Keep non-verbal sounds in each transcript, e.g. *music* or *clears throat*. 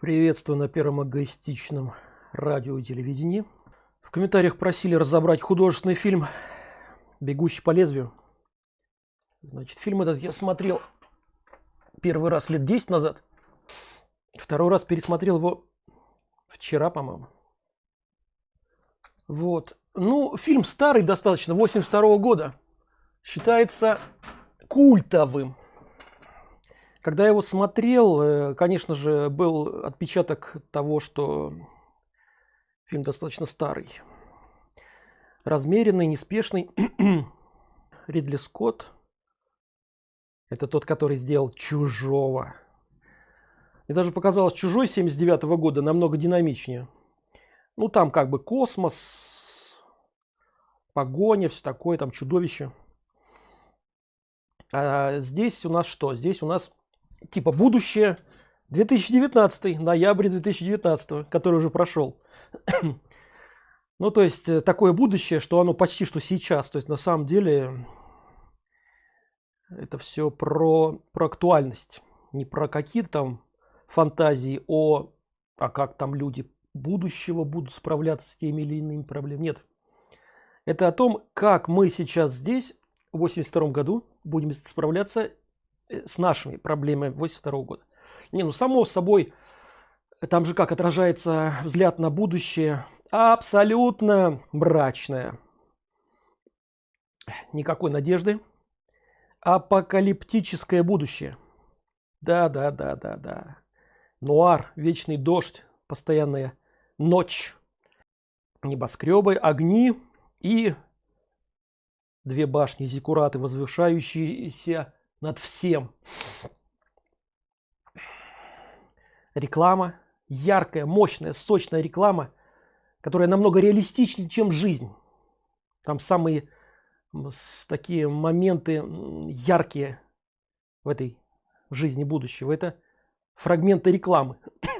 Приветствую на первом эгоистичном радио и телевидении. В комментариях просили разобрать художественный фильм «Бегущий по лезвию». Значит, фильм этот я смотрел первый раз лет 10 назад. Второй раз пересмотрел его вчера, по-моему. Вот. Ну, фильм старый достаточно, 82 -го года. Считается культовым когда я его смотрел э, конечно же был отпечаток того что фильм достаточно старый. Размеренный неспешный. *clears throat* Ридли скотт. Это тот который сделал чужого и даже показалось чужой 79 -го года намного динамичнее. Ну там как бы космос погоня все такое там чудовище. А здесь у нас что? Здесь у нас типа будущее 2019 ноябрь 2019 который уже прошел. *clears throat* Ну то есть э, такое будущее что оно почти что сейчас. То есть на самом деле это все про про актуальность. Не про какие-то там фантазии о а как там люди будущего будут справляться с теми или иными проблемами. Нет. Это о том как мы сейчас здесь в 82 году будем справляться с нашими проблемами 82 года. Не ну само собой там же как отражается взгляд на будущее абсолютно мрачное. Никакой надежды. Апокалиптическое будущее. Да да да да да. Нуар вечный дождь постоянная ночь. Небоскребы огни и две башни зиккураты возвышающиеся над всем. Реклама, яркая, мощная, сочная реклама, которая намного реалистичнее, чем жизнь. Там самые такие моменты яркие в этой жизни будущего. Это фрагменты рекламы. *clears throat*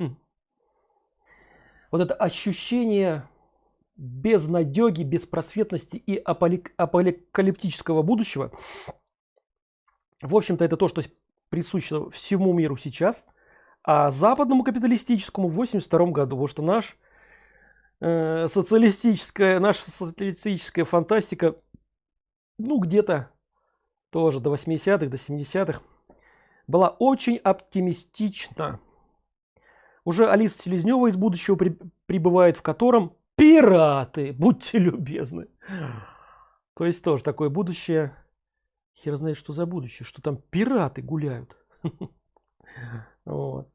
вот это ощущение безнадеги, беспросветности и апокалиптического будущего в общем-то это то что присуще всему миру сейчас а западному капиталистическому в 82 году. Вот что наш э, социалистическая наша социалистическая фантастика ну где-то тоже до 80-х до 70-х была очень оптимистична. Уже алиса селезнева из будущего при, прибывает в котором пираты будьте любезны. То есть тоже такое будущее хер знает что за будущее что там пираты гуляют. *laughs* Вот.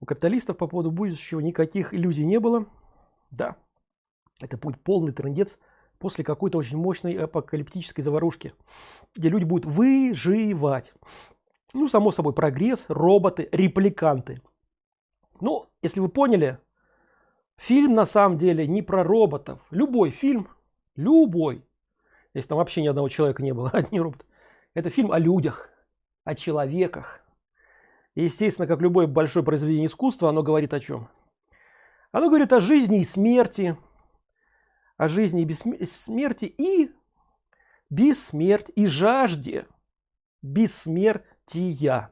у капиталистов по поводу будущего никаких иллюзий не было. Да это будет полный трендец после какой-то очень мощной апокалиптической заварушки где люди будут выживать. Ну само собой прогресс роботы репликанты. Ну если вы поняли фильм на самом деле не про роботов. Любой фильм любой если там вообще ни одного человека не было *laughs* одни роботы это фильм о людях о человеках. И, естественно как любое большое произведение искусства оно говорит о чем оно говорит о жизни и смерти о жизни и бессмерти и бессмерть и жажде бессмертия.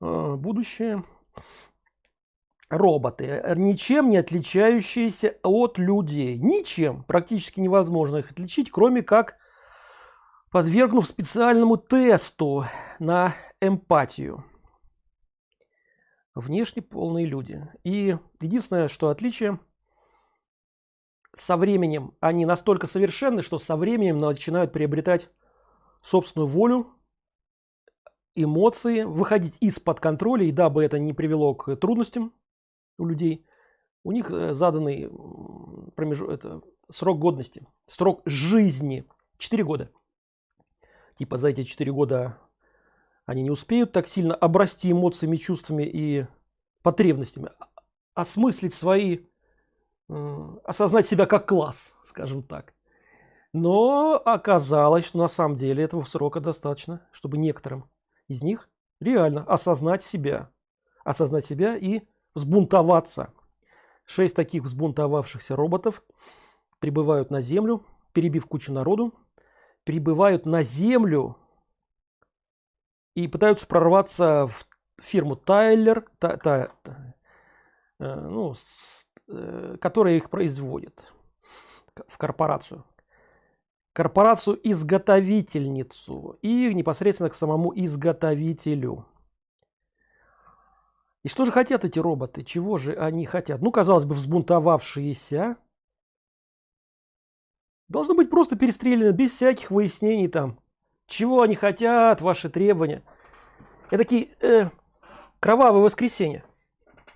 А, будущее роботы э, ничем не отличающиеся от людей. Ничем практически невозможно их отличить кроме как подвергнув специальному тесту на эмпатию. Внешне полные люди. И единственное что отличие со временем они настолько совершенны что со временем начинают приобретать собственную волю эмоции выходить из-под контроля и дабы это не привело к трудностям у людей. У них э, заданный промежуток это срок годности срок жизни 4 года. Типа за эти 4 года они не успеют так сильно обрасти эмоциями чувствами и потребностями осмыслить свои осознать себя как класс скажем так. Но оказалось что на самом деле этого срока достаточно чтобы некоторым из них реально осознать себя осознать себя и взбунтоваться. Шесть таких взбунтовавшихся роботов прибывают на Землю, перебив кучу народу, прибывают на Землю и пытаются прорваться в фирму Тайлер, та, та, та, э, ну, с, э, которая их производит в корпорацию корпорацию изготовительницу и непосредственно к самому изготовителю и что же хотят эти роботы чего же они хотят ну казалось бы взбунтовавшиеся должны быть просто перестреляны без всяких выяснений там чего они хотят ваши требования это такие э, кровавое воскресенье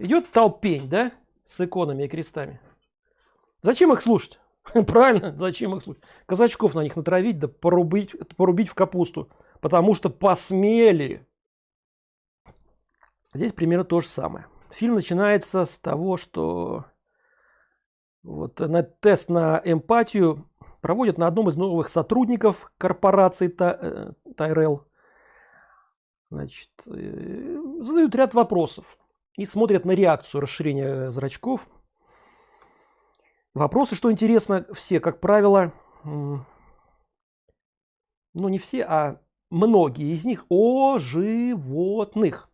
идет толпень да с иконами и крестами зачем их слушать *laughs* Правильно? Зачем их слушать? Казачков на них натравить, да порубить, порубить в капусту. Потому что посмели. Здесь примерно то же самое. Фильм начинается с того, что вот на тест на эмпатию проводят на одном из новых сотрудников корпорации Тайрел. Значит, э, задают ряд вопросов и смотрят на реакцию расширения зрачков – Вопросы, что интересно, все, как правило, ну не все, а многие из них о животных.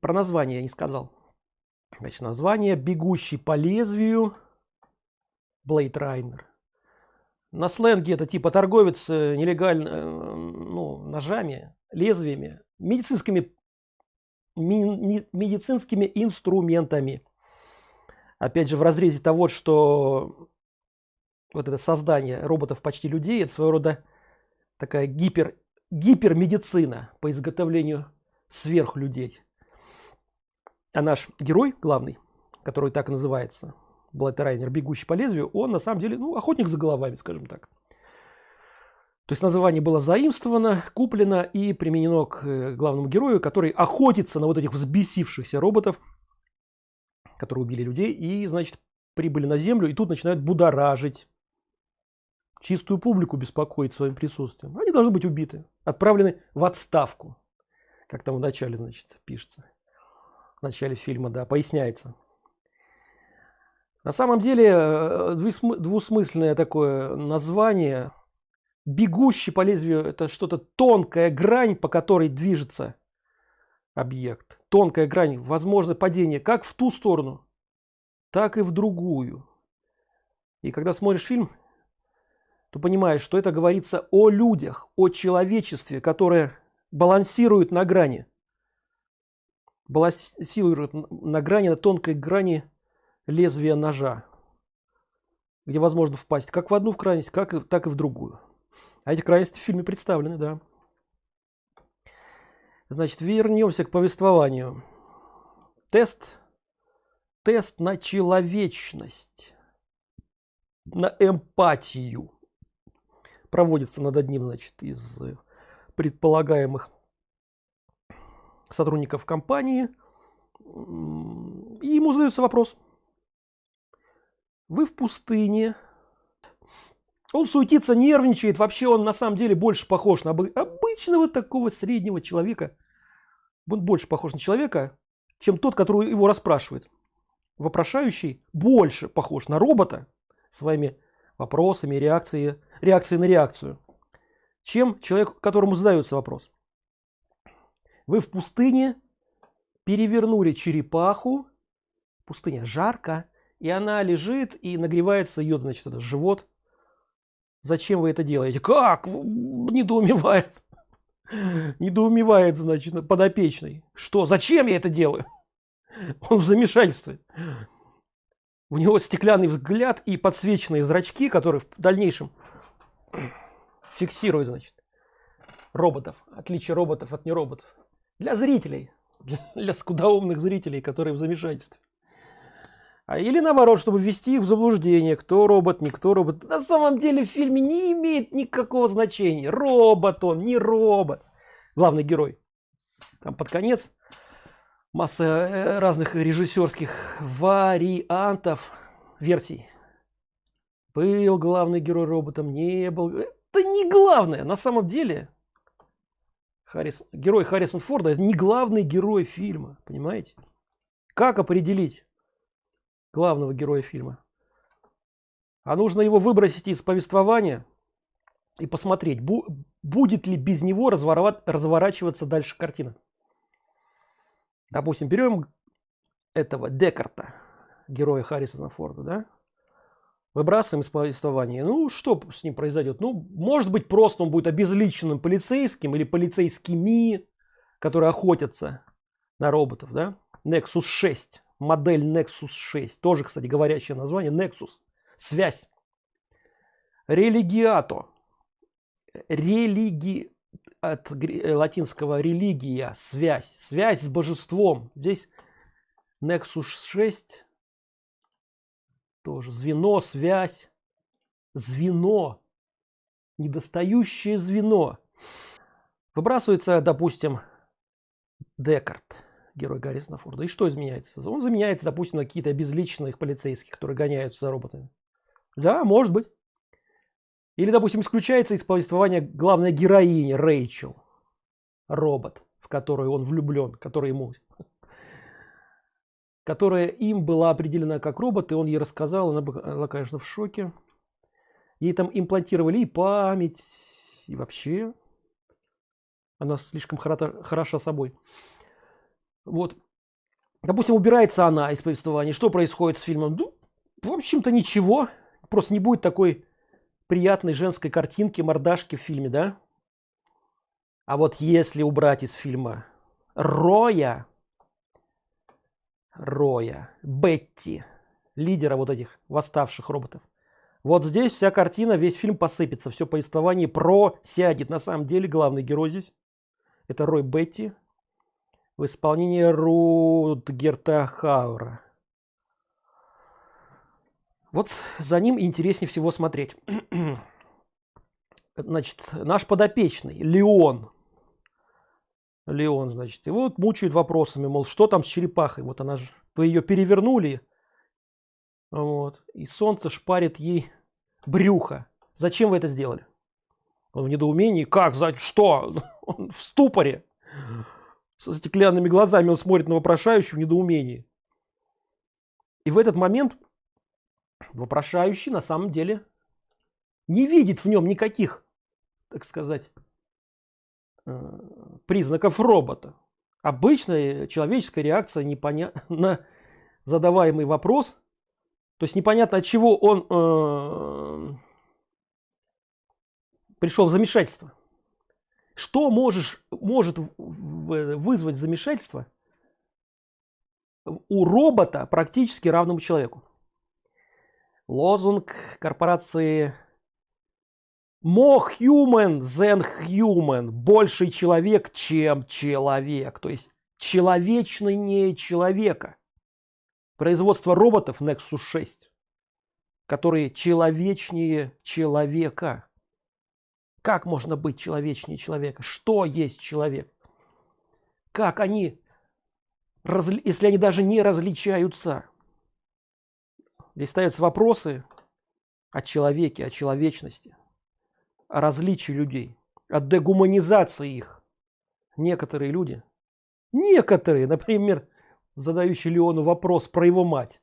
Про название я не сказал. Значит, название «Бегущий по лезвию» Блейд Райнер. На сленге это типа торговец э, нелегально э, ну, ножами, лезвиями, медицинскими, медицинскими инструментами опять же в разрезе того что вот это создание роботов почти людей это своего рода такая гипер гипермедицина по изготовлению сверхлюдей а наш герой главный который так и называется Блайтерайнер бегущий по лезвию он на самом деле ну охотник за головами скажем так. То есть название было заимствовано куплено и применено к э, главному герою который охотится на вот этих взбесившихся роботов которые убили людей и значит прибыли на землю и тут начинают будоражить чистую публику беспокоить своим присутствием. Они должны быть убиты отправлены в отставку как там в начале значит пишется в начале фильма да поясняется. На самом деле э, двусмысленное такое название. Бегущий по лезвию это что-то тонкая грань по которой движется объект. Тонкая грань возможно падение как в ту сторону так и в другую. И когда смотришь фильм то понимаешь что это говорится о людях о человечестве которое балансирует на грани балансирует на грани на тонкой грани лезвия ножа где возможно впасть как в одну в крайность как и так и в другую а эти крайности в фильме представлены да Значит, вернемся к повествованию. Тест. Тест на человечность. На эмпатию. Проводится над одним, значит, из предполагаемых сотрудников компании. И ему задается вопрос. Вы в пустыне, он суетится, нервничает. Вообще он на самом деле больше похож на обычного такого среднего человека. Он больше похож на человека, чем тот, который его расспрашивает. Вопрошающий больше похож на робота своими вопросами, реакцией, реакцией на реакцию, чем человек, которому задается вопрос. Вы в пустыне перевернули черепаху, пустыня жарко, и она лежит и нагревается ее, значит, это живот Зачем вы это делаете? Как? Недоумевает. Недоумевает, значит, подопечный. Что? Зачем я это делаю? Он в замешательстве. У него стеклянный взгляд и подсвеченные зрачки, которые в дальнейшем фиксируют, значит, роботов. Отличие роботов от нероботов. Для зрителей. *laughs* Для, для скудоумных зрителей, которые в замешательстве. А или наоборот чтобы ввести их в заблуждение кто робот не кто робот. На самом деле в фильме не имеет никакого значения робот он не робот. Главный герой. Там под конец масса э, разных режиссерских вариантов версий. Был главный герой роботом не был. Это не главное. На самом деле Харрис, герой Харрисон Форда это не главный герой фильма понимаете как определить главного героя фильма а нужно его выбросить из повествования и посмотреть, бу будет ли без него разворачиваться дальше картина. Допустим, берем этого Декарта, героя Харрисона Форда, да? Выбрасываем из повествования. Ну, что с ним произойдет? Ну, может быть, просто он будет обезличенным полицейским или полицейскими, которые охотятся на роботов, да? Nexus 6, модель Nexus 6, тоже, кстати, говорящее название, Nexus, связь. Религиато, религи, от латинского религия, связь, связь с божеством. Здесь Nexus 6, тоже звено, связь, звено, недостающее звено. Выбрасывается, допустим, Декарт, герой Гаррисона Форда. И что изменяется? Он заменяется, допустим, на какие-то обезличенных полицейских, которые гоняются за роботами. Да, может быть. Или, допустим, исключается из повествования главная героиня Рэйчел. Робот, в которую он влюблен, который ему которая им была определена как робот, и он ей рассказал, она была, конечно, в шоке. Ей там имплантировали и память, и вообще она слишком хороша собой. Вот. Допустим, убирается она из повествования. Что происходит с фильмом? Ну, в общем-то, ничего. Просто не будет такой приятной женской картинки, мордашки в фильме, да? А вот если убрать из фильма Роя, Роя, Бетти, лидера вот этих восставших роботов, вот здесь вся картина, весь фильм посыпется, все повествование просядет. На самом деле главный герой здесь это Рой Бетти в исполнении Рутгерта Хаура. Вот за ним интереснее всего смотреть. *clears throat* Значит, наш подопечный, Леон. Леон, значит, его вот мучают вопросами, мол, что там с черепахой? Вот она же, вы ее перевернули, вот, и солнце шпарит ей брюхо. Зачем вы это сделали? Он в недоумении. Как? За что? *laughs* Он в ступоре. Со стеклянными глазами он смотрит на вопрошающего в недоумении. И в этот момент вопрошающий на самом деле не видит в нем никаких, так сказать, э, признаков робота. Обычная человеческая реакция непоня... на *laughs* задаваемый вопрос. То есть непонятно от чего он э, пришел в замешательство. Что можешь, может вызвать замешательство у робота практически равному человеку? Лозунг корпорации More human than human. Больший человек, чем человек. То есть человечнее человека. Производство роботов Nexus 6, которые человечнее человека. Как можно быть человечнее человека? Что есть человек? Как они, если они даже не различаются? Здесь ставятся вопросы о человеке, о человечности, о различии людей, о дегуманизации их. Некоторые люди, некоторые, например, задающий Леону вопрос про его мать.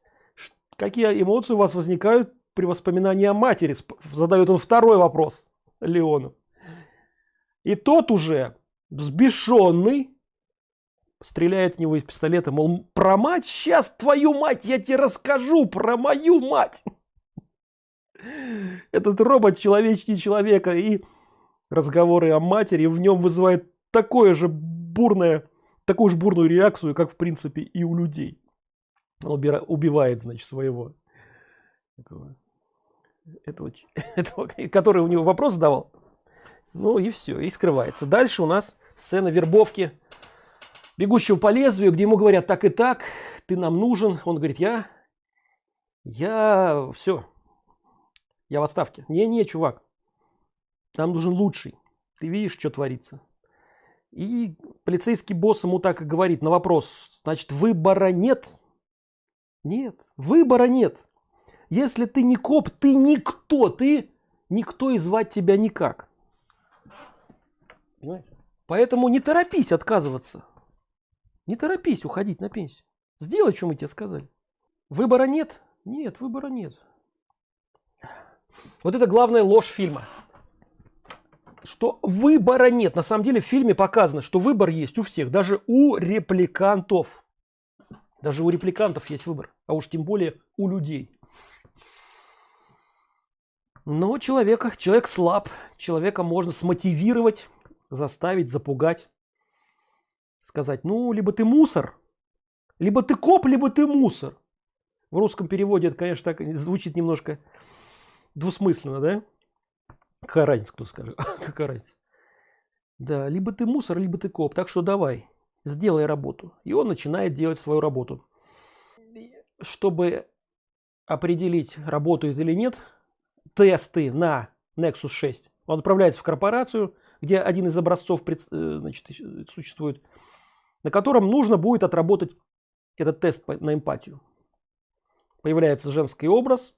Какие эмоции у вас возникают при воспоминании о матери? Задает он второй вопрос. Леону. И тот уже взбешенный стреляет в него из пистолета, мол, про мать, сейчас твою мать я тебе расскажу, про мою мать. Этот робот человечнее человека и разговоры о матери в нем вызывает такое же бурное, такую же бурную реакцию, как в принципе и у людей. Он убивает, значит, своего этого этого, *laughs* этого, который у него вопрос задавал. Ну и все, и скрывается. Дальше у нас сцена вербовки бегущего по лезвию, где ему говорят так и так, ты нам нужен. Он говорит, я, я, все, я в отставке. Не-не, чувак, нам нужен лучший. Ты видишь, что творится. И полицейский босс ему так и говорит на вопрос, значит, выбора нет? Нет, выбора нет. Если ты не коп, ты никто, ты никто и звать тебя никак. Понимаешь? Поэтому не торопись отказываться. Не торопись уходить на пенсию. Сделай, что мы тебе сказали. Выбора нет? Нет, выбора нет. Вот это главная ложь фильма. что выбора нет. На самом деле в фильме показано что выбор есть у всех даже у репликантов. Даже у репликантов есть выбор а уж тем более у людей. Но человека человек слаб человека можно смотивировать заставить запугать. Сказать ну либо ты мусор либо ты коп либо ты мусор в русском переводе это конечно так звучит немножко двусмысленно да? Какая разница кто скажет? *laughs* Какая разница? Да либо ты мусор либо ты коп. Так что давай сделай работу. И он начинает делать свою работу. Чтобы определить работает или нет тесты на nexus 6 он отправляется в корпорацию где один из образцов э, значит, существует на котором нужно будет отработать этот тест на эмпатию. Появляется женский образ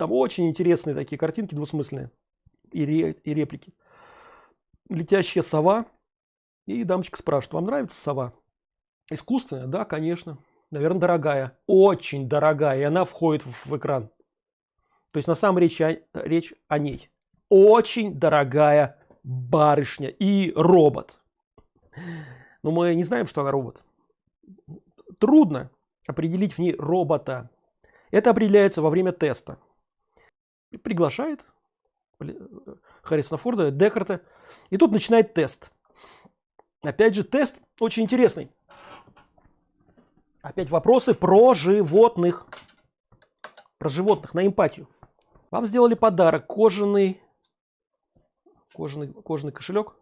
там очень интересные такие картинки двусмысленные и, ре, и реплики. Летящая сова и дамочка спрашивает вам нравится сова? Искусственная? Да конечно наверное дорогая? Очень дорогая и она входит в, в экран. То есть на самом речь о, речь о ней. Очень дорогая барышня и робот но мы не знаем что она робот. Трудно определить в ней робота. Это определяется во время теста и приглашает Харрисона Форда, Декарта. И тут начинает тест. Опять же, тест очень интересный. Опять вопросы про животных. Про животных, на эмпатию. Вам сделали подарок, кожаный, кожаный, кожаный кошелек.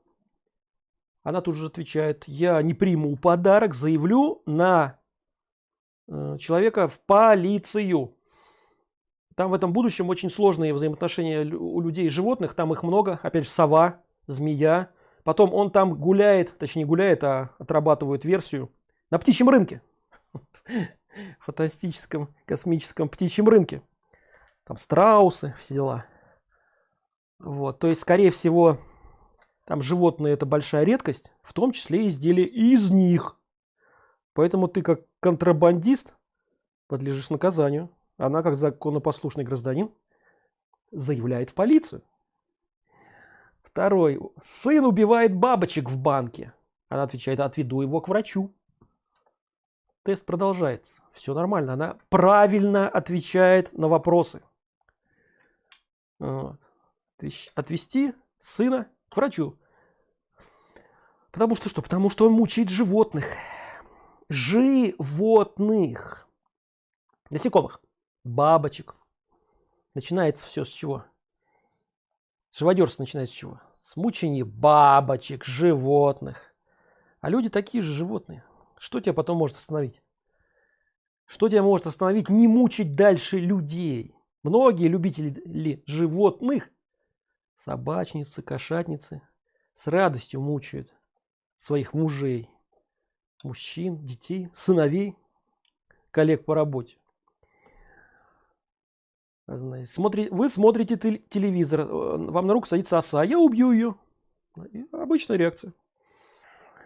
Она тут же отвечает, я не приму подарок, заявлю на э, человека в полицию. Там в этом будущем очень сложные взаимоотношения у людей и животных. Там их много. Опять же, сова, змея. Потом он там гуляет, точнее гуляет, а отрабатывает версию на птичьем рынке. *laughs* Фантастическом космическом птичьем рынке. Там страусы, все дела. Вот, то есть, скорее всего, там животные это большая редкость, в том числе изделия из них. Поэтому ты как контрабандист подлежишь наказанию она как законопослушный гражданин заявляет в полицию. Второй. Сын убивает бабочек в банке она отвечает отведу его к врачу тест продолжается. Все нормально. Она правильно отвечает на вопросы. Вот. отвести сына к врачу. Потому что что? Потому что он мучает животных. Животных. Насекомых бабочек. Начинается все с чего? Живодерство начинается с чего? С мучения бабочек, животных. А люди такие же животные. Что тебя потом может остановить? Что тебя может остановить не мучить дальше людей? Многие любители животных, собачницы, кошатницы, с радостью мучают своих мужей, мужчин, детей, сыновей, коллег по работе. Смотри, вы смотрите телевизор, э, вам на руку садится оса, я убью ее. Обычная реакция.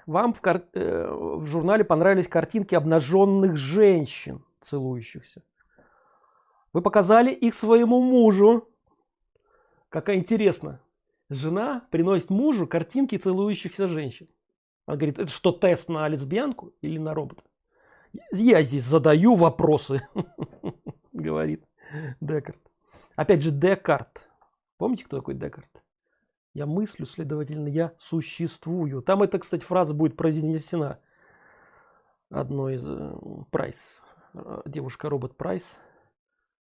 Вам в, кар... Э, в журнале понравились картинки обнаженных женщин, целующихся. Вы показали их своему мужу. Какая интересно. Жена приносит мужу картинки целующихся женщин. Она говорит, это что, тест на лесбиянку или на робота? Я здесь задаю вопросы, *laughs* говорит. Декарт. Опять же, Декарт. Помните, кто такой Декарт? Я мыслю, следовательно, я существую. Там эта, кстати, фраза будет произнесена одной из э, Прайс. Э, девушка-робот Прайс.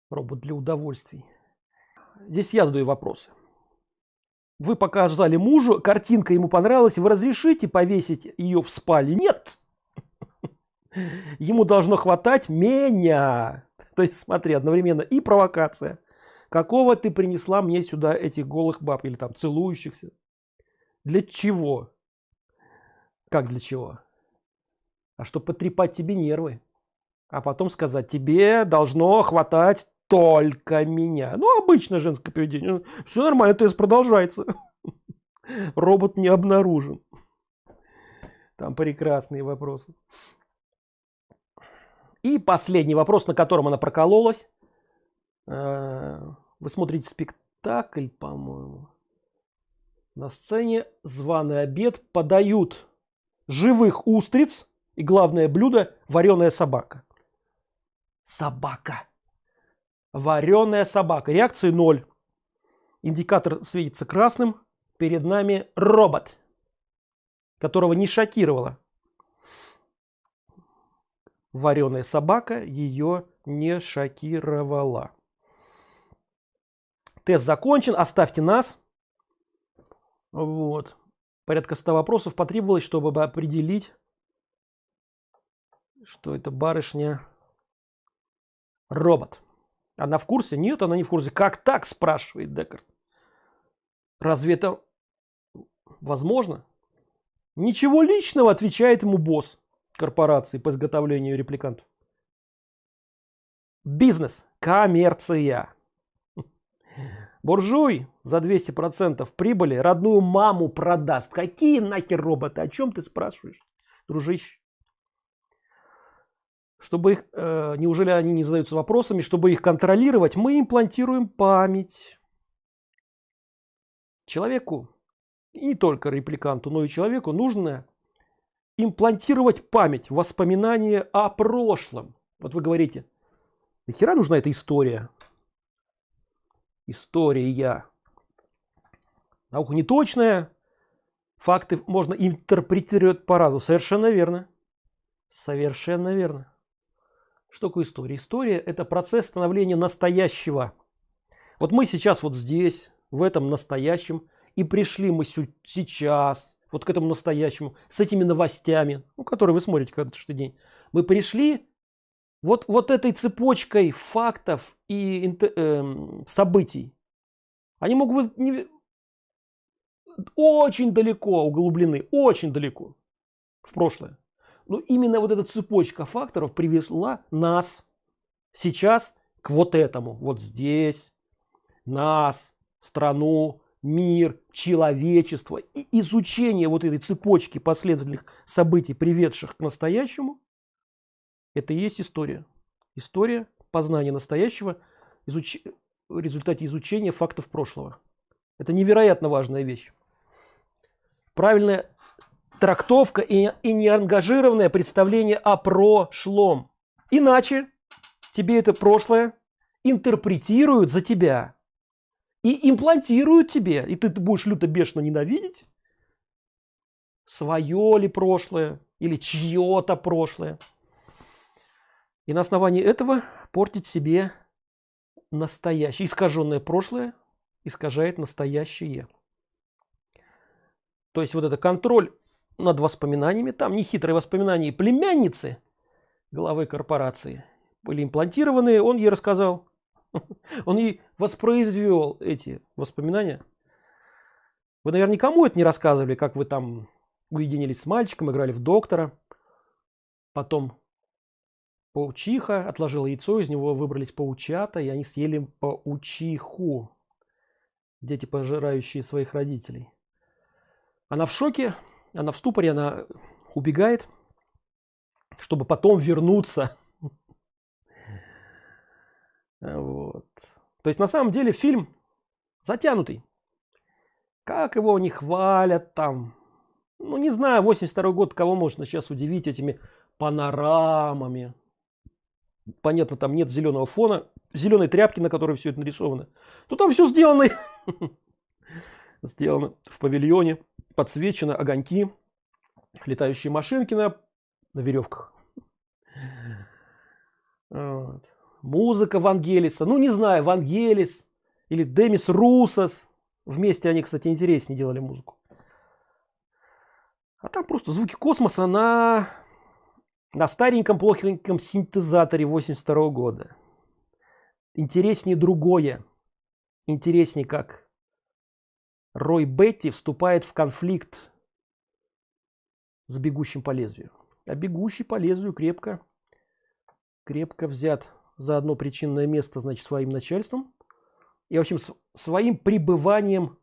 Робот для удовольствий. Здесь я задаю вопросы. Вы показали мужу, картинка ему понравилась, вы разрешите повесить ее в спальне? Нет! *laughs* Ему должно хватать меня. *laughs* То есть смотри, одновременно и провокация. Какого ты принесла мне сюда этих голых баб или там целующихся? Для чего? Как для чего? А чтобы потрепать тебе нервы. А потом сказать, тебе должно хватать только меня. Ну, обычное женское поведение. Ну, Все нормально, тест продолжается. *laughs* Робот не обнаружен. Там прекрасные вопросы. И последний вопрос, на котором она прокололась. Э, вы смотрите спектакль, по-моему. на сцене званый обед подают живых устриц и главное блюдо вареная собака. Собака. Вареная собака. Реакции 0 индикатор светится красным. Перед нами робот которого не шокировало вареная собака ее не шокировала. Тест закончен оставьте нас. Вот. Порядка 100 вопросов потребовалось чтобы определить что это барышня робот. Она в курсе? Нет она не в курсе. Как так спрашивает декарт. Разве это возможно? Ничего личного отвечает ему босс корпорации по изготовлению репликантов? Бизнес. Коммерция. Буржуй за 200 процентов прибыли родную маму продаст. Какие нахер роботы? О чем ты спрашиваешь дружище? Чтобы их э, неужели они не задаются вопросами? Чтобы их контролировать мы имплантируем память человеку. И не только репликанту но и человеку нужно имплантировать память воспоминания о прошлом. Вот вы говорите нахера нужна эта история? История. Наука не точная факты можно интерпретировать по-разному совершенно верно. Совершенно верно. Что такое история? История это процесс становления настоящего. Вот мы сейчас вот здесь в этом настоящем и пришли мы сейчас вот к этому настоящему с этими новостями ну, которые вы смотрите каждый день. Мы пришли вот вот этой цепочкой фактов и э, событий. Они могут быть не, очень далеко углублены очень далеко в прошлое. Но именно вот эта цепочка факторов привезла нас сейчас к вот этому. Вот здесь нас страну мир человечество и изучение вот этой цепочки последовательных событий приведших к настоящему это и есть история. История познания настоящего изуч... в результате изучения фактов прошлого. Это невероятно важная вещь. Правильная трактовка и, и неангажированное представление о прошлом. Иначе тебе это прошлое интерпретируют за тебя и имплантируют тебе и ты будешь люто бешено ненавидеть свое ли прошлое или чье-то прошлое. И на основании этого портить себе настоящее искаженное прошлое искажает настоящее. То есть вот это контроль над воспоминаниями там нехитрые воспоминания племянницы главы корпорации были имплантированы он ей рассказал *laughs* он ей воспроизвел эти воспоминания. Вы наверное никому это не рассказывали как вы там уединились с мальчиком играли в доктора. Потом паучиха отложила яйцо из него выбрались паучата и они съели паучиху. Дети пожирающие своих родителей. Она в шоке она в ступоре она убегает чтобы потом вернуться вот. то есть на самом деле фильм затянутый. Как его не хвалят там. Ну не знаю 82 год кого можно сейчас удивить этими панорамами. Понятно там нет зеленого фона зеленой тряпки на которой все это нарисовано. То там все сделано. *laughs* Сделано в павильоне подсвечено огоньки летающие машинки на, на веревках вот. Музыка вангелиса ну не знаю вангелис или демис русос. Вместе они кстати интереснее делали музыку. А там просто звуки космоса на на стареньком плохеньком синтезаторе 82 -го года. Интереснее другое. Интереснее как Рой Бетти вступает в конфликт с бегущим по лезвию. А бегущий по лезвию крепко, крепко взят за одно причинное место, значит, своим начальством. И, в общем, своим пребыванием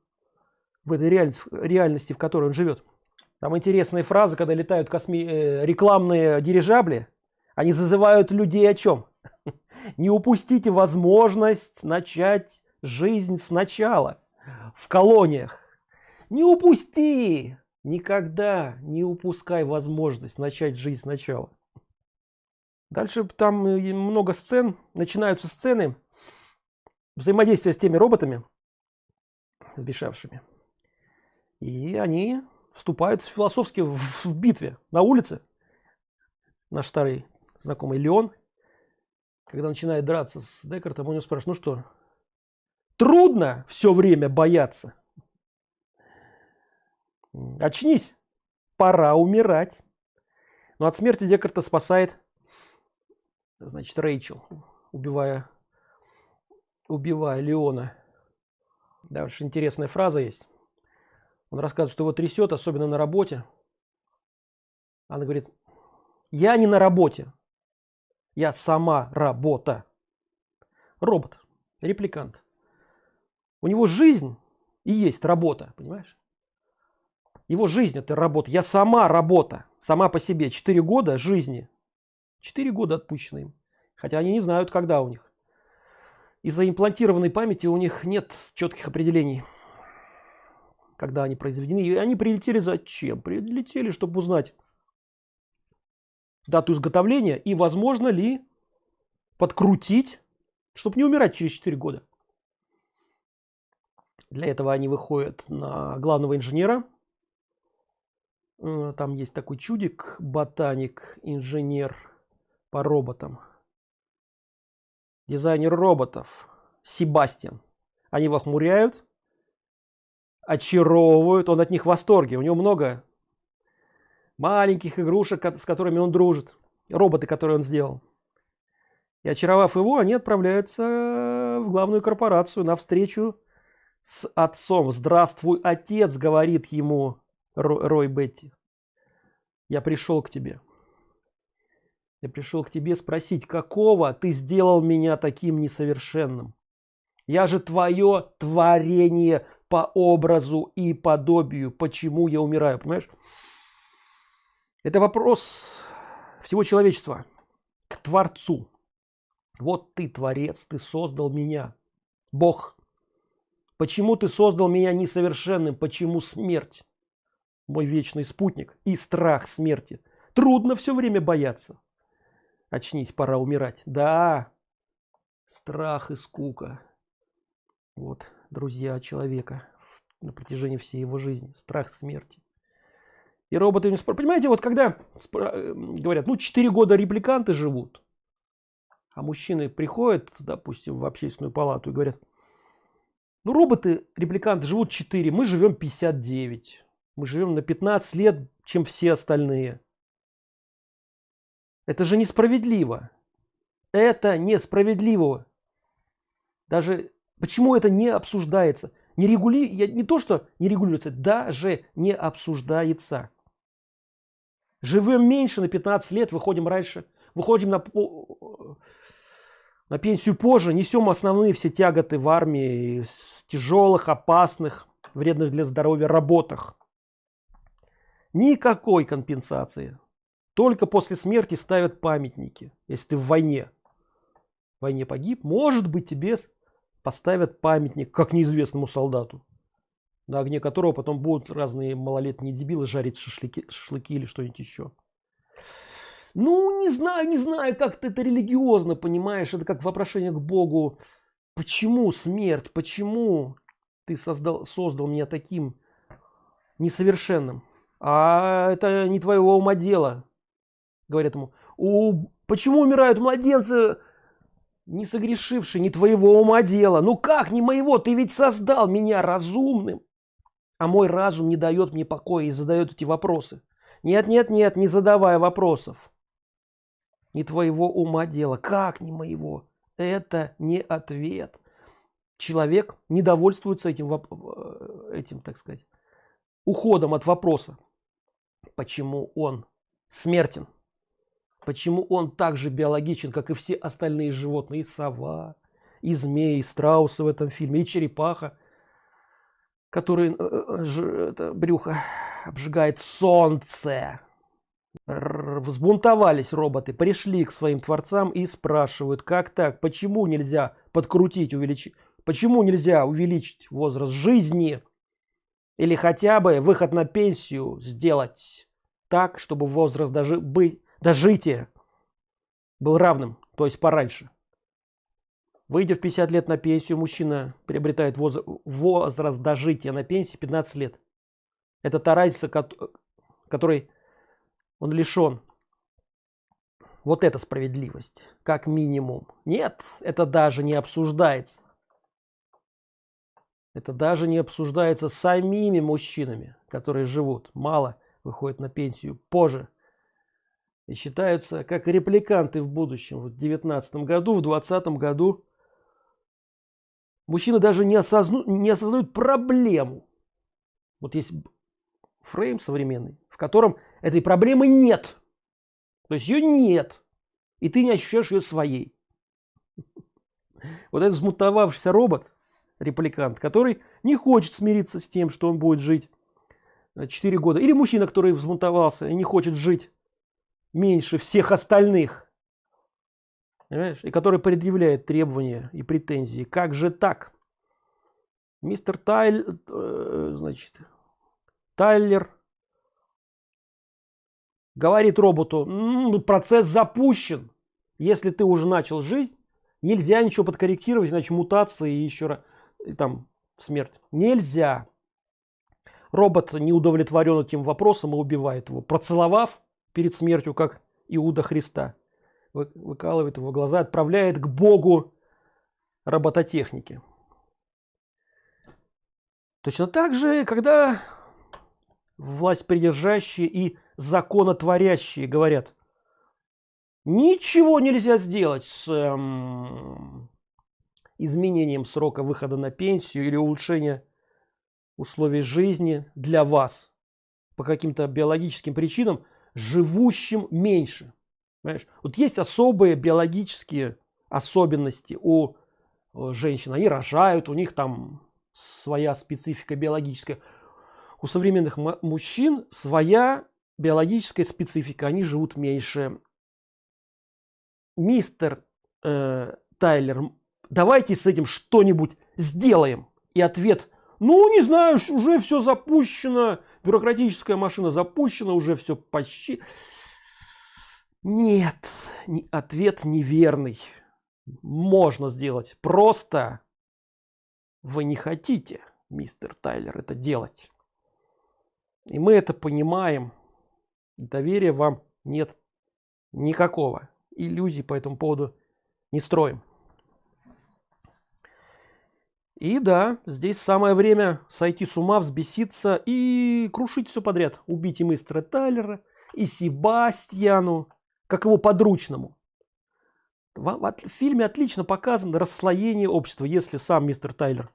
в этой реальности, реальности, в которой он живет. Там интересные фразы, когда летают косми... Э, рекламные дирижабли, они зазывают людей о чем? *laughs* Не упустите возможность начать жизнь сначала в колониях не упусти никогда не упускай возможность начать жизнь сначала дальше там много сцен. Начинаются сцены взаимодействия с теми роботами сбежавшими. И они вступают философски в, в битве на улице. Наш старый знакомый леон когда начинает драться с декартом у него спрашивают ну что трудно все время бояться? Очнись пора умирать но от смерти декарта спасает значит рейчел убивая убивая леона. Дальше интересная фраза есть. Он рассказывает что его трясет особенно на работе. Она говорит я не на работе. Я сама работа робот репликант. У него жизнь и есть работа понимаешь? Его жизнь это работа. Я сама работа. Сама по себе. 4 года жизни 4 года отпущены им. Хотя они не знают когда у них. Из-за имплантированной памяти у них нет четких определений когда они произведены. И они прилетели зачем? Прилетели чтобы узнать дату изготовления и возможно ли подкрутить чтобы не умирать через 4 года. Для этого они выходят на главного инженера. Э, там есть такой чудик ботаник инженер по роботам. Дизайнер роботов. Себастьян. Они его охмуряют очаровывают он от них в восторге. У него много маленьких игрушек с которыми он дружит. Роботы которые он сделал. И очаровав его они отправляются в главную корпорацию на встречу с отцом. Здравствуй отец говорит ему рой бетти. Я пришел к тебе я пришел к тебе спросить какого ты сделал меня таким несовершенным я же твое творение по образу и подобию почему я умираю понимаешь это вопрос всего человечества к Творцу. Вот ты, Творец, ты создал меня. Бог. Почему ты создал меня несовершенным? Почему смерть? Мой вечный спутник и страх смерти. Трудно все время бояться. Очнись, пора умирать. Да, страх и скука. Вот, друзья человека на протяжении всей его жизни. Страх смерти и роботы. Понимаете, вот когда э, говорят, ну 4 года репликанты живут, а мужчины приходят, допустим, в общественную палату и говорят, ну роботы репликанты живут 4, мы живем 59, мы живем на 15 лет, чем все остальные. Это же несправедливо. Это несправедливо. Даже почему это не обсуждается? Не, регули... не то, что не регулируется, даже не обсуждается живем меньше на 15 лет выходим раньше выходим на на пенсию позже несем основные все тяготы в армии с тяжелых опасных вредных для здоровья работах никакой компенсации только после смерти ставят памятники если ты в войне в войне погиб может быть тебе поставят памятник как неизвестному солдату на огне которого потом будут разные малолетние дебилы жарить шашлыки, шашлыки или что-нибудь еще. Ну, не знаю, не знаю, как ты это религиозно понимаешь, это как вопрошение к Богу. Почему смерть, почему ты создал, создал меня таким несовершенным? А это не твоего ума дело, говорят ему. У, почему умирают младенцы, не согрешившие, не твоего ума дело? Ну как не моего, ты ведь создал меня разумным! А мой разум не дает мне покоя и задает эти вопросы. Нет нет нет не задавая вопросов. Не твоего ума дело. Как не моего? Это не ответ человек не довольствуется этим э, этим так сказать уходом от вопроса почему он смертен почему он также биологичен как и все остальные животные и сова и змеи и страусы в этом фильме и черепаха который э, э, это брюхо обжигает солнце. Взбунтовались роботы пришли к своим творцам и спрашивают как так почему нельзя подкрутить увеличить почему нельзя увеличить возраст жизни Или хотя бы выход на пенсию сделать так, чтобы возраст дожи быть, дожития был равным, то есть пораньше. Выйдя в 50 лет на пенсию, мужчина приобретает возраст, возраст дожития на пенсии 15 лет. Это та разница, которой он лишен. Вот это справедливость, как минимум. Нет, это даже не обсуждается. Это даже не обсуждается самими мужчинами, которые живут мало, выходят на пенсию позже. Считаются как репликанты в будущем. В 19 году, в 20 году мужчины даже не, осозну, не осознают проблему. Вот есть фрейм современный, в котором этой проблемы нет. То есть ее нет. И ты не ощущаешь ее своей. *laughs* Вот этот взмутовавшийся робот, репликант, который не хочет смириться с тем, что он будет жить 4 года. Или мужчина, который взмутовался и не хочет жить меньше всех остальных. Понимаешь? И который предъявляет требования и претензии. Как же так? Мистер Тайль, э, значит, Тайлер говорит роботу, процесс запущен. Если ты уже начал жить, нельзя ничего подкорректировать, иначе мутации и еще раз, там смерть. Нельзя. Робот не удовлетворен этим вопросом и убивает его, процеловав перед смертью, как Иуда Христа. Выкалывает его глаза, отправляет к Богу робототехники. Точно так же, когда власть придержащие и законотворящие говорят, ничего нельзя сделать с эм, изменением срока выхода на пенсию или улучшения условий жизни для вас по каким-то биологическим причинам, живущим меньше. Понимаешь? Вот есть особые биологические особенности у женщин. Они рожают, у них там своя специфика биологическая у современных мужчин своя биологическая специфика, они живут меньше. Мистер э, Тайлер, давайте с этим что-нибудь сделаем. И ответ, ну не знаю, уже все запущено, бюрократическая машина запущена, уже все почти. Нет, ответ неверный. Можно сделать, просто вы не хотите, мистер Тайлер, это делать. И мы это понимаем. Доверия вам нет никакого. Иллюзий по этому поводу не строим. И да, здесь самое время сойти с ума, взбеситься и крушить все подряд. Убить и мистера Тайлера, и Себастьяну, как его подручному. В, фильме отлично показано расслоение общества, если сам мистер Тайлер,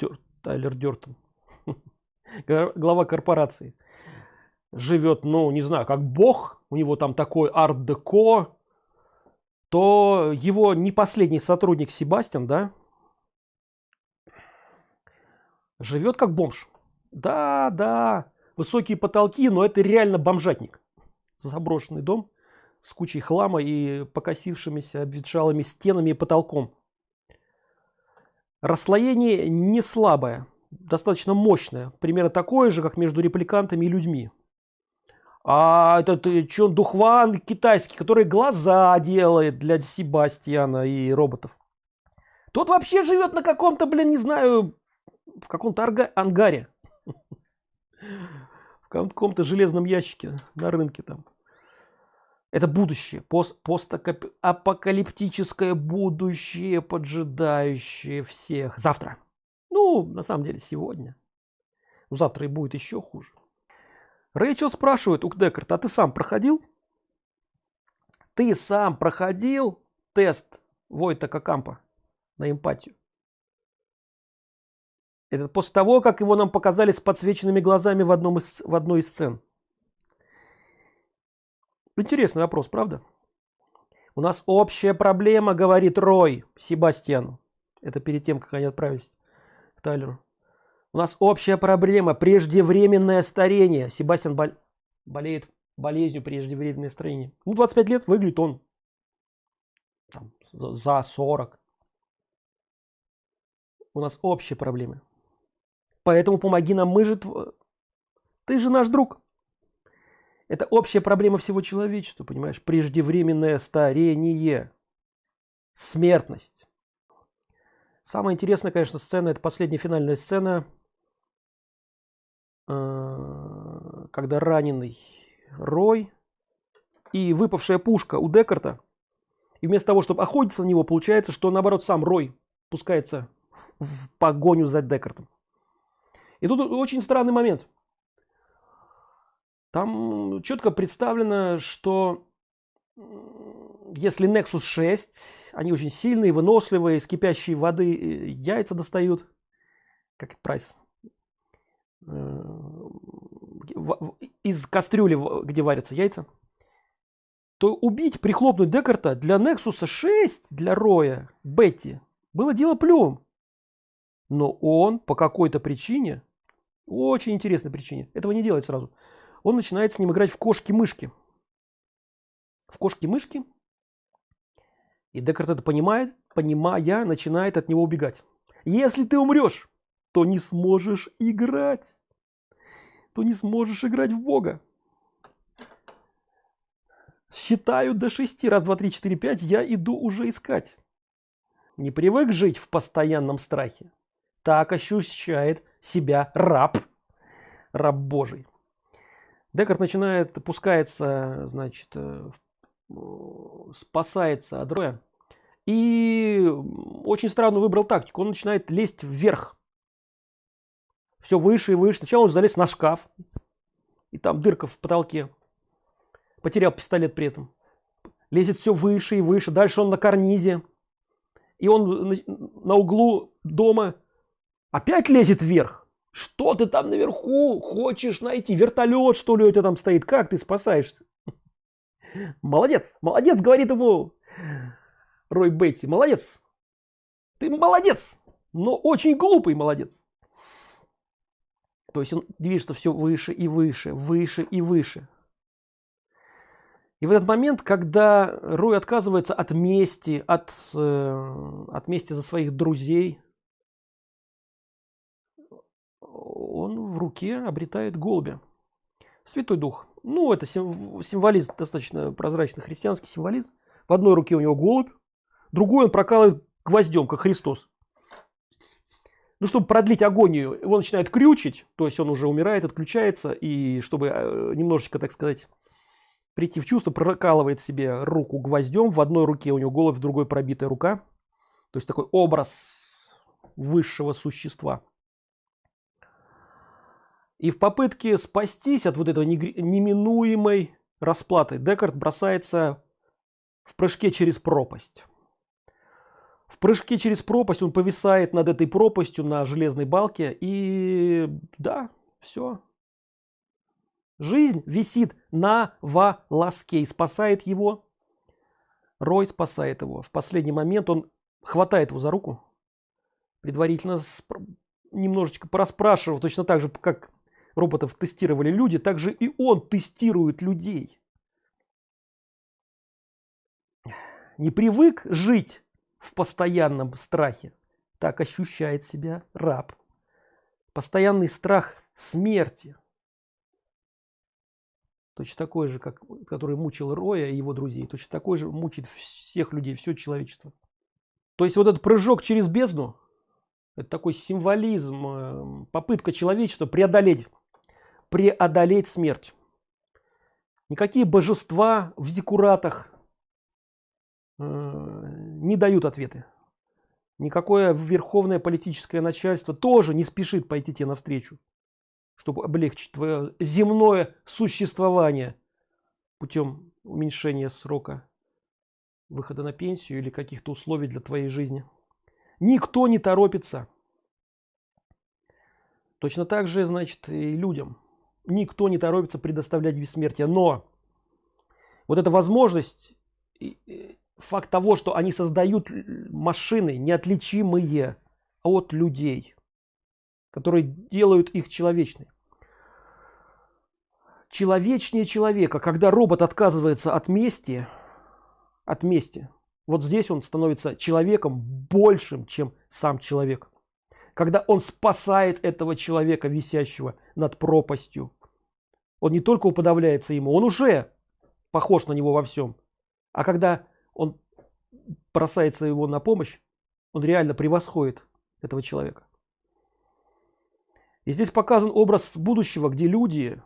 Дер, Тайлер Дертон, *laughs* глава корпорации живет, ну, не знаю, как бог, у него там такой арт-деко, то его не последний сотрудник Себастьян, да, живет как бомж. Да, да, высокие потолки, но это реально бомжатник. Заброшенный дом с кучей хлама и покосившимися обветшалыми стенами и потолком. Расслоение не слабое достаточно мощное примерно такое же как между репликантами и людьми а этот э, Чон Духван китайский который глаза делает для Себастьяна и роботов тот вообще живет на каком-то блин не знаю в каком-то ангаре в каком-то железном ящике на рынке там это будущее пост постапокалиптическое будущее поджидающее всех завтра ну, на самом деле, сегодня. Ну, завтра и будет еще хуже. Рэйчел спрашивает у Декарт, а ты сам проходил? Ты сам проходил тест Войта Кампа на эмпатию? Это после того, как его нам показали с подсвеченными глазами в, одном из, в одной из сцен. Интересный вопрос, правда? У нас общая проблема, говорит Рой Себастьяну. Это перед тем, как они отправились Тайлеру. У нас общая проблема, преждевременное старение. Себастьян бол... болеет болезнью преждевременное старение. Ну, 25 лет выглядит он там, за 40. У нас общие проблемы. Поэтому помоги нам мы же тв... ты же наш друг. Это общая проблема всего человечества понимаешь? Преждевременное старение. Смертность. Самая интересная конечно сцена это последняя финальная сцена э, когда раненый рой и выпавшая пушка у декарта и вместо того чтобы охотиться на него получается что наоборот сам рой пускается в погоню за декартом и тут очень странный момент. Там четко представлено что если nexus 6 они очень сильные выносливые из кипящей воды э, яйца достают. Как прайс. Э, из кастрюли где варятся яйца. То убить прихлопнуть декарта для nexus 6 для роя бетти было дело плюм но он по какой-то причине очень интересной причине этого не делает сразу он начинает с ним играть в кошки-мышки. В кошки-мышки. И Декарт это понимает, понимая, начинает от него убегать. Если ты умрешь, то не сможешь играть. То не сможешь играть в Бога. Считаю до шести Раз, два, три, четыре, пять. Я иду уже искать. Не привык жить в постоянном страхе. Так ощущает себя раб. Раб Божий. Декарт начинает, пускается, значит, э, спасается от Роя. И очень странно выбрал тактику. Он начинает лезть вверх. Все выше и выше. Сначала он залез на шкаф. И там дырка в потолке. Потерял пистолет при этом. Лезет все выше и выше. Дальше он на карнизе. И он на углу дома опять лезет вверх что ты там наверху хочешь найти? Вертолет, что ли, у тебя там стоит? Как ты спасаешься? Молодец, молодец, говорит ему Рой Бетти. Молодец. Ты молодец, но очень глупый молодец. То есть он движется все выше и выше, выше и выше. И в этот момент, когда Рой отказывается от мести, от, э, от мести за своих друзей, он в руке обретает голубя. Святой Дух. Ну, это символизм достаточно прозрачный христианский символизм. В одной руке у него голубь, другой он прокалывает гвоздем, как Христос. Ну, чтобы продлить агонию, его начинает крючить, то есть он уже умирает, отключается, и чтобы э, немножечко, так сказать, прийти в чувство, прокалывает себе руку гвоздем, в одной руке у него голубь, в другой пробитая рука. То есть такой образ высшего существа. И в попытке спастись от вот этого неминуемой расплаты Декарт бросается в прыжке через пропасть. В прыжке через пропасть он повисает над этой пропастью на железной балке и да, все. Жизнь висит на волоске и спасает его. Рой спасает его. В последний момент он хватает его за руку, предварительно немножечко пораспрашивал, точно так же, как роботов тестировали люди, также и он тестирует людей. Не привык жить в постоянном страхе, так ощущает себя раб. Постоянный страх смерти. Точно такой же, как, который мучил Роя и его друзей. Точно такой же мучит всех людей, все человечество. То есть вот этот прыжок через бездну, это такой символизм, э, попытка человечества преодолеть преодолеть смерть. Никакие божества в декуратах э, не дают ответы. Никакое верховное политическое начальство тоже не спешит пойти тебе навстречу, чтобы облегчить твое земное существование путем уменьшения срока выхода на пенсию или каких-то условий для твоей жизни. Никто не торопится. Точно так же, значит, и людям никто не торопится предоставлять бессмертие. Но вот эта возможность факт того что они создают машины неотличимые от людей которые делают их человечной. Человечнее человека когда робот отказывается от мести от мести вот здесь он становится человеком большим чем сам человек. Когда он спасает этого человека висящего над пропастью он не только уподавляется ему он уже похож на него во всем. А когда он бросается его на помощь он реально превосходит этого человека. И здесь показан образ будущего где люди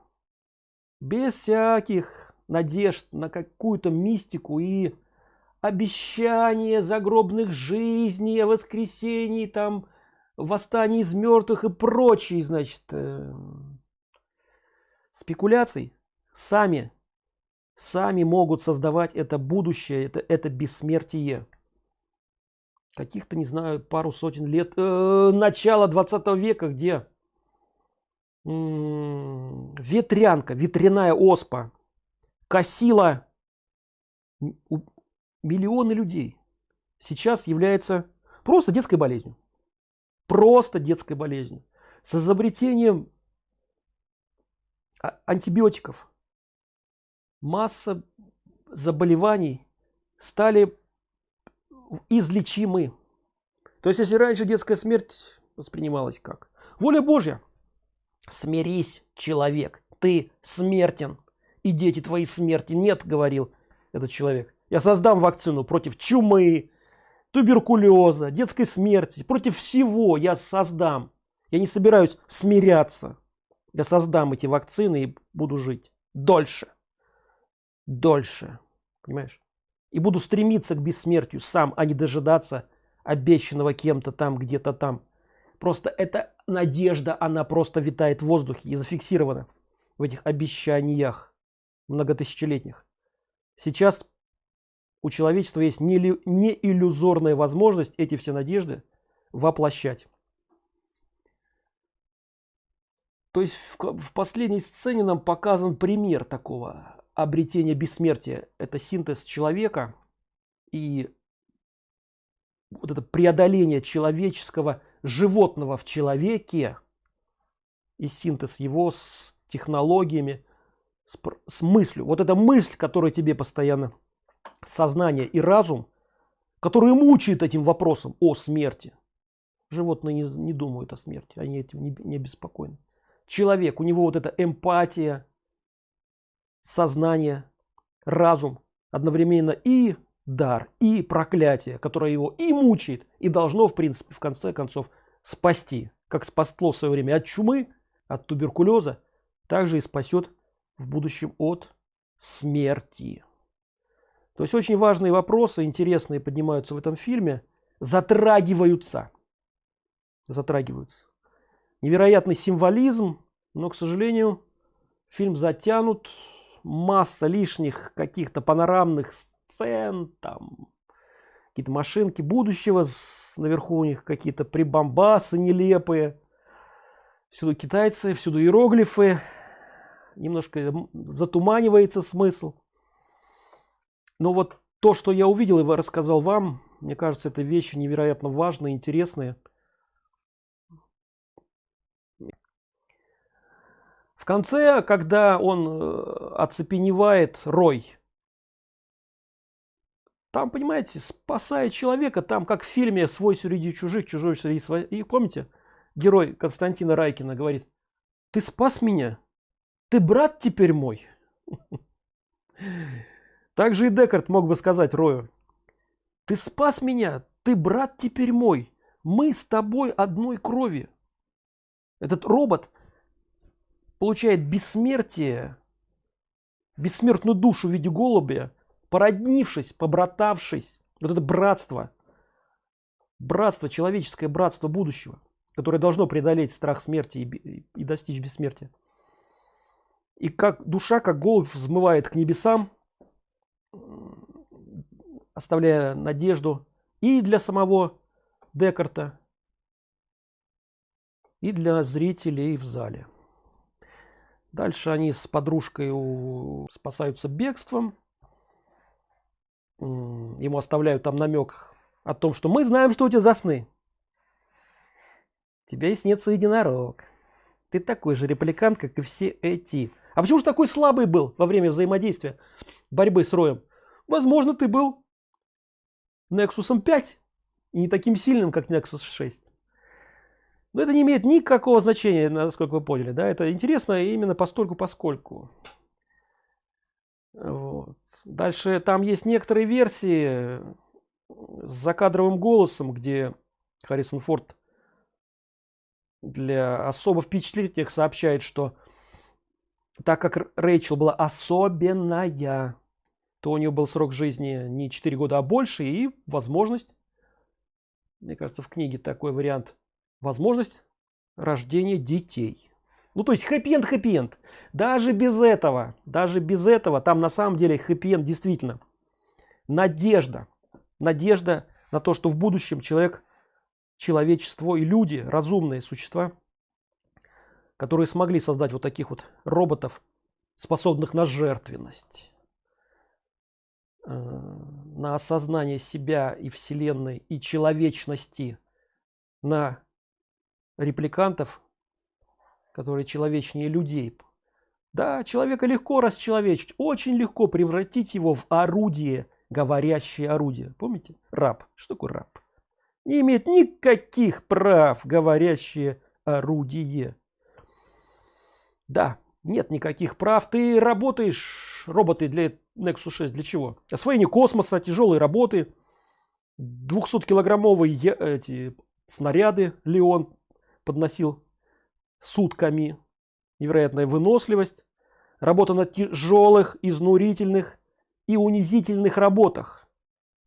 без всяких надежд на какую-то мистику и обещание загробных жизней, о воскресении, там, восстании из мертвых и прочие, значит, э, спекуляций, сами, сами могут создавать это будущее, это, это бессмертие. Каких-то, не знаю, пару сотен лет, э, начала 20 века, где? Ветрянка, ветряная оспа косила миллионы людей. Сейчас является просто детской болезнью. Просто детской болезнью. С изобретением антибиотиков. Масса заболеваний стали излечимы. То есть если раньше детская смерть воспринималась как? Воля божья. Смирись человек ты смертен и дети твои смерти нет говорил этот человек. Я создам вакцину против чумы, туберкулеза, детской смерти, против всего я создам. Я не собираюсь смиряться. Я создам эти вакцины и буду жить дольше. Дольше. Понимаешь? И буду стремиться к бессмертию сам, а не дожидаться обещанного кем-то там, где-то там. Просто эта надежда, она просто витает в воздухе и зафиксирована в этих обещаниях многотысячелетних. Сейчас у человечества есть не, иллюзорная возможность эти все надежды воплощать. То есть в, в последней сцене нам показан пример такого обретения бессмертия. Это синтез человека и вот это преодоление человеческого животного в человеке и синтез его с технологиями, с, с мыслью. Вот эта мысль, которая тебе постоянно сознание и разум, которые мучают этим вопросом о смерти. Животные не, не думают о смерти, они этим не, не беспокойны. Человек, у него вот эта эмпатия, сознание, разум, одновременно и дар, и проклятие, которое его и мучает, и должно, в принципе, в конце концов спасти. Как спасло в свое время от чумы, от туберкулеза, также и спасет в будущем от смерти. То есть очень важные вопросы, интересные поднимаются в этом фильме, затрагиваются. Затрагиваются. Невероятный символизм, но, к сожалению, фильм затянут. Масса лишних каких-то панорамных сцен, там какие-то машинки будущего, наверху у них какие-то прибамбасы нелепые. Всюду китайцы, всюду иероглифы. Немножко затуманивается смысл но вот то что я увидел и рассказал вам мне кажется это вещи невероятно важные интересные конце когда он э, оцепеневает рой. Там понимаете спасает человека там как в фильме свой среди чужих чужой среди своих и помните герой константина райкина говорит ты спас меня? Ты брат теперь мой? *laughs* Также и декарт мог бы сказать рою ты спас меня? Ты брат теперь мой? Мы с тобой одной крови! Этот робот получает бессмертие бессмертную душу в виде голубя породнившись побратавшись. Вот это братство. Братство человеческое братство будущего которое должно преодолеть страх смерти и, и достичь бессмертия. И как душа как голубь взмывает к небесам оставляя надежду и для самого Декарта, и для зрителей в зале. Дальше они с подружкой спасаются бегством. Ему оставляют там намек о том, что мы знаем, что у тебя за сны. Тебя и снится единорог. Ты такой же репликант, как и все эти. А почему же такой слабый был во время взаимодействия борьбы с Роем? Возможно, ты был Nexus 5 и не таким сильным, как Nexus 6. Но это не имеет никакого значения, насколько вы поняли, да, это интересно именно постольку поскольку. Вот. Дальше там есть некоторые версии с закадровым голосом, где Харрисон Форд для особо впечатлительных сообщает, что так как Рэйчел была особенная, то у нее был срок жизни не 4 года, а больше и возможность, мне кажется, в книге такой вариант, возможность рождения детей. Ну, то есть хэппи-энд, хэппи-энд. Даже без этого, даже без этого, там на самом деле хэппи-энд действительно. Надежда. Надежда на то, что в будущем человек, человечество и люди, разумные существа, которые смогли создать вот таких вот роботов, способных на жертвенность, э, на осознание себя и вселенной и человечности, на репликантов, которые человечнее людей. Да, человека легко расчеловечить, очень легко превратить его в орудие, говорящее орудие. Помните? Раб. Что такое раб? Не имеет никаких прав говорящее орудие. Да, нет никаких прав. Ты работаешь, роботы для Nexus 6 для чего? Освоение космоса, тяжелые работы, 200-килограммовые эти снаряды Леон подносил сутками. Невероятная выносливость. Работа на тяжелых, изнурительных и унизительных работах,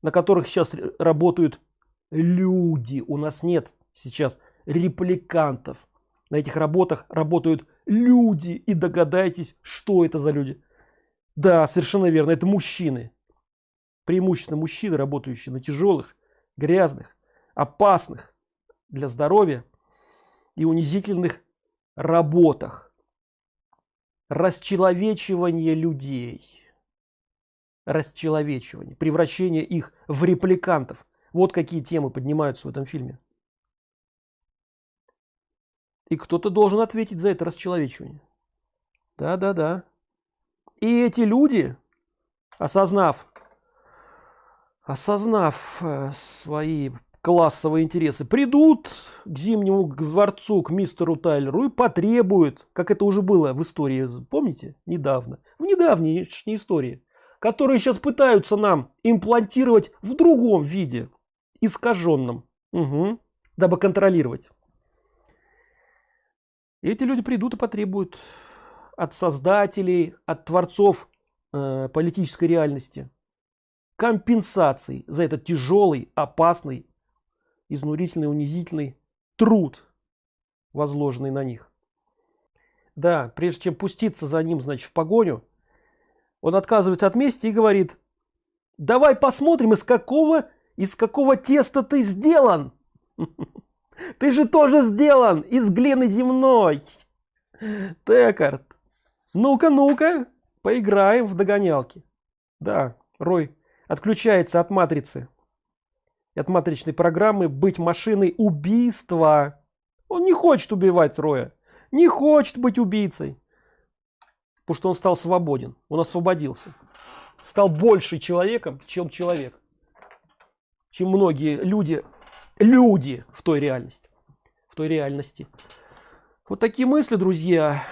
на которых сейчас работают люди. У нас нет сейчас репликантов. На этих работах работают люди. И догадайтесь, что это за люди. Да, совершенно верно, это мужчины. Преимущественно мужчины, работающие на тяжелых, грязных, опасных для здоровья и унизительных работах. Расчеловечивание людей. Расчеловечивание, превращение их в репликантов. Вот какие темы поднимаются в этом фильме. И кто-то должен ответить за это расчеловечивание. Да, да, да. И эти люди, осознав, осознав э, свои классовые интересы, придут к зимнему дворцу, к мистеру Тайлеру и потребуют, как это уже было в истории, помните, недавно, в недавней истории, которые сейчас пытаются нам имплантировать в другом виде, искаженном, угу, дабы контролировать. Эти люди придут и потребуют от создателей, от творцов э, политической реальности компенсаций за этот тяжелый, опасный, изнурительный, унизительный труд, возложенный на них. Да, прежде чем пуститься за ним, значит, в погоню, он отказывается от мести и говорит, давай посмотрим, из какого, из какого теста ты сделан. *laughs* Ты же тоже сделан из глины земной. Текард. Ну-ка, ну-ка, поиграем в догонялки. Да, Рой отключается от матрицы. От матричной программы быть машиной убийства. Он не хочет убивать Роя. Не хочет быть убийцей. Потому что он стал свободен. Он освободился. Стал больше человеком, чем человек. Чем многие люди, люди в той реальности. В той реальности. Вот такие мысли, друзья.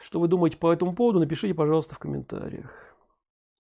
Что вы думаете по этому поводу, напишите, пожалуйста, в комментариях.